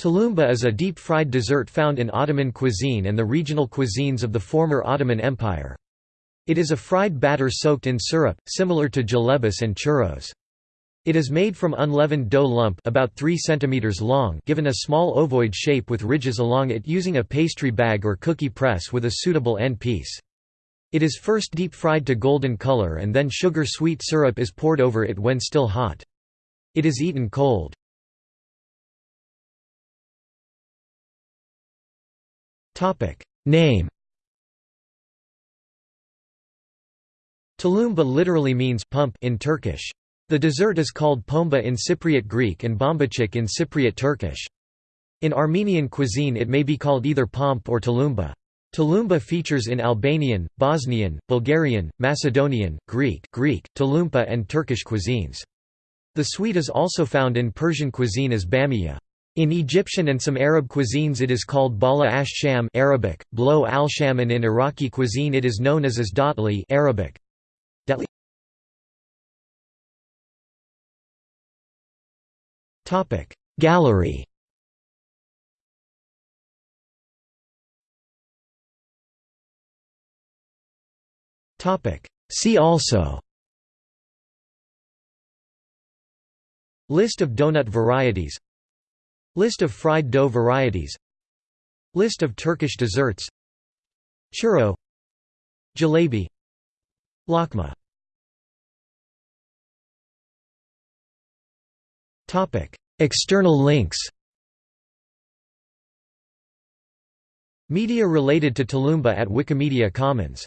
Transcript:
Tulumba is a deep-fried dessert found in Ottoman cuisine and the regional cuisines of the former Ottoman Empire. It is a fried batter soaked in syrup, similar to jalebis and churros. It is made from unleavened dough lump about 3 cm long given a small ovoid shape with ridges along it using a pastry bag or cookie press with a suitable end piece. It is first deep-fried to golden color and then sugar-sweet syrup is poured over it when still hot. It is eaten cold. Name Tulumba literally means pump in Turkish. The dessert is called pomba in Cypriot Greek and bombachik in Cypriot Turkish. In Armenian cuisine it may be called either pomp or tulumba. Tulumba features in Albanian, Bosnian, Bulgarian, Macedonian, Greek, Greek, Tulumpa and Turkish cuisines. The sweet is also found in Persian cuisine as bamiya. In Egyptian and some Arab cuisines it is called bala ash-sham Arabic, blow al-sham and in Iraqi cuisine it is known as as Arabic. Datli. Gallery. See also. List of donut varieties List of fried dough varieties. List of Turkish desserts. Churro. Jalebi. Lokma. External links. Media related to Tulumba at Wikimedia Commons